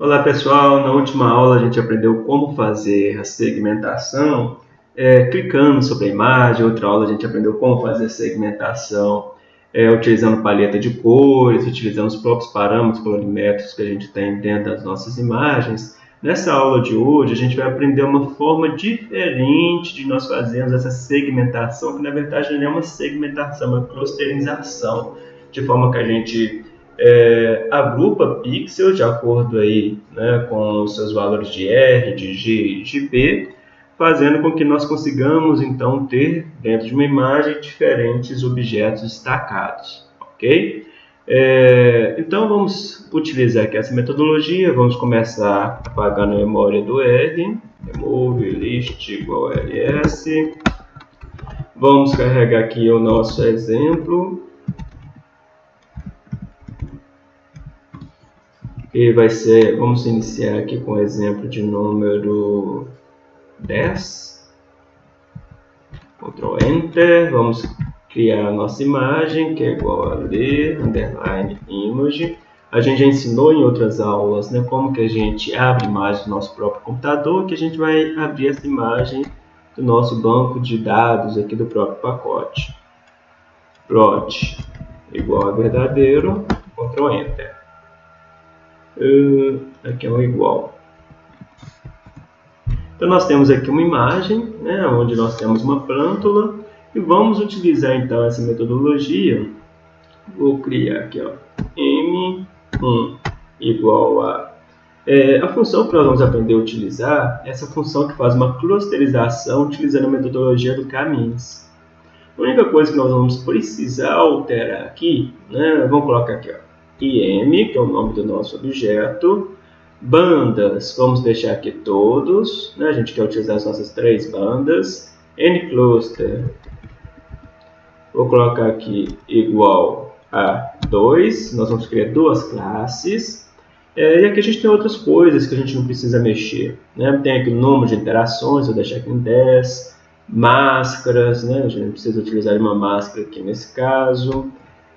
Olá pessoal, na última aula a gente aprendeu como fazer a segmentação é, clicando sobre a imagem, outra aula a gente aprendeu como fazer a segmentação é, utilizando paleta de cores, utilizando os próprios parâmetros colorimétricos que a gente tem dentro das nossas imagens. Nessa aula de hoje a gente vai aprender uma forma diferente de nós fazermos essa segmentação, que na verdade não é uma segmentação, é uma clusterização, de forma que a gente é, agrupa pixels de acordo aí, né, com os seus valores de R, de G e de P, fazendo com que nós consigamos então ter dentro de uma imagem diferentes objetos destacados, ok? É, então vamos utilizar aqui essa metodologia, vamos começar apagando a memória do R, remove list igual ls, vamos carregar aqui o nosso exemplo, E vai ser, vamos iniciar aqui com o exemplo de número 10. Ctrl Enter, vamos criar a nossa imagem, que é igual a ler, underline, image. A gente já ensinou em outras aulas né, como que a gente abre imagem do nosso próprio computador, que a gente vai abrir essa imagem do nosso banco de dados aqui do próprio pacote. Plot igual a verdadeiro, Ctrl Enter. Uh, aqui é um igual. Então nós temos aqui uma imagem, né, onde nós temos uma plântula, e vamos utilizar então essa metodologia. Vou criar aqui, ó, m1 igual a... É, a função que nós vamos aprender a utilizar é essa função que faz uma clusterização utilizando a metodologia do caminhos. A única coisa que nós vamos precisar alterar aqui, né, vamos colocar aqui, ó, IM, que é o nome do nosso objeto. Bandas, vamos deixar aqui todos, né? a gente quer utilizar as nossas três bandas. NCluster, vou colocar aqui igual a 2, nós vamos criar duas classes. É, e aqui a gente tem outras coisas que a gente não precisa mexer. Né? Tem aqui o número de interações, vou deixar aqui em 10. Máscaras, né? a gente não precisa utilizar uma máscara aqui nesse caso.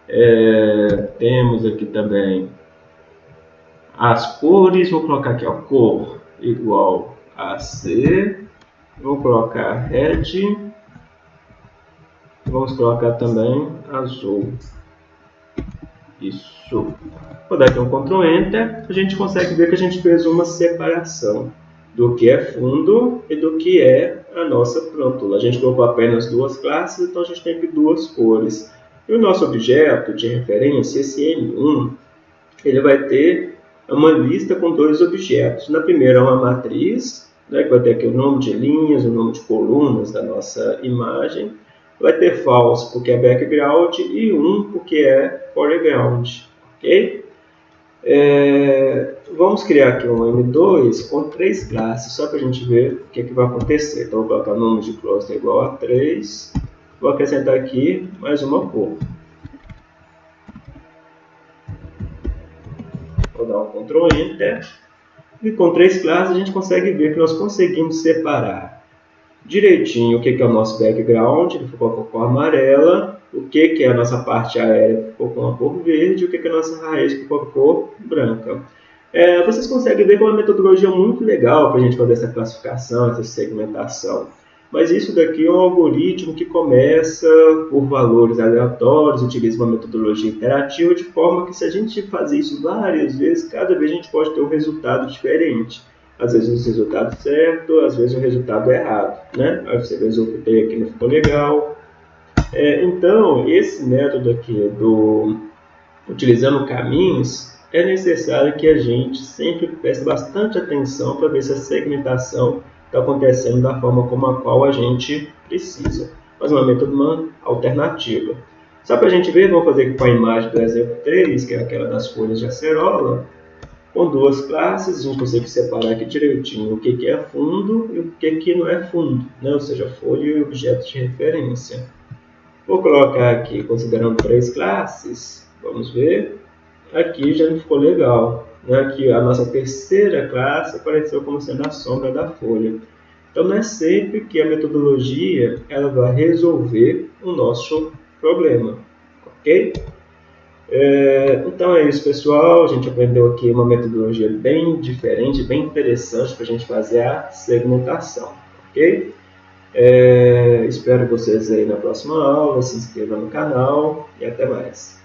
É, temos aqui também as cores, vou colocar aqui a cor igual a C, vou colocar red, vamos colocar também azul. Isso. Vou dar aqui um Ctrl Enter, a gente consegue ver que a gente fez uma separação do que é fundo e do que é a nossa plântula. A gente colocou apenas duas classes, então a gente tem aqui duas cores. E o nosso objeto de referência, esse M1, ele vai ter uma lista com dois objetos. Na primeira, uma matriz, né, que vai ter aqui o nome de linhas, o nome de colunas da nossa imagem. Vai ter false porque é background e 1 um porque é foreground. ok? É, vamos criar aqui um M2 com três classes, só para a gente ver o que, é que vai acontecer. Então, vou colocar o número de cluster igual a 3 Vou acrescentar aqui mais uma cor. Vou dar um Ctrl Enter. E com três classes a gente consegue ver que nós conseguimos separar direitinho o que é o nosso background, que ficou com a cor amarela, o que é a nossa parte aérea, que ficou com a cor verde, o que é a nossa raiz, que ficou com a cor branca. É, vocês conseguem ver que é uma metodologia muito legal para a gente fazer essa classificação, essa segmentação. Mas isso daqui é um algoritmo que começa por valores aleatórios, utiliza uma metodologia interativa, de forma que se a gente fazer isso várias vezes, cada vez a gente pode ter um resultado diferente. Às vezes o resultado certo, às vezes o resultado errado. Né? Aí você executei aqui, não ficou legal. É, então, esse método aqui do utilizando caminhos, é necessário que a gente sempre preste bastante atenção para ver se a segmentação está acontecendo da forma como a qual a gente precisa. Mas uma método uma alternativa. Só para a gente ver, vamos fazer com a imagem do exemplo 3, que é aquela das folhas de acerola, com duas classes, a gente consegue separar aqui direitinho o que, que é fundo e o que, que não é fundo, né? ou seja, folha e objeto de referência. Vou colocar aqui, considerando três classes, vamos ver, aqui já não ficou legal né, que a nossa terceira classe apareceu como sendo a sombra da folha. Então, não é sempre que a metodologia ela vai resolver o nosso problema, ok? É, então é isso, pessoal. A gente aprendeu aqui uma metodologia bem diferente, bem interessante para a gente fazer a segmentação, ok? É, espero vocês aí na próxima aula. Se inscreva no canal e até mais.